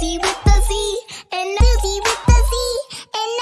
be with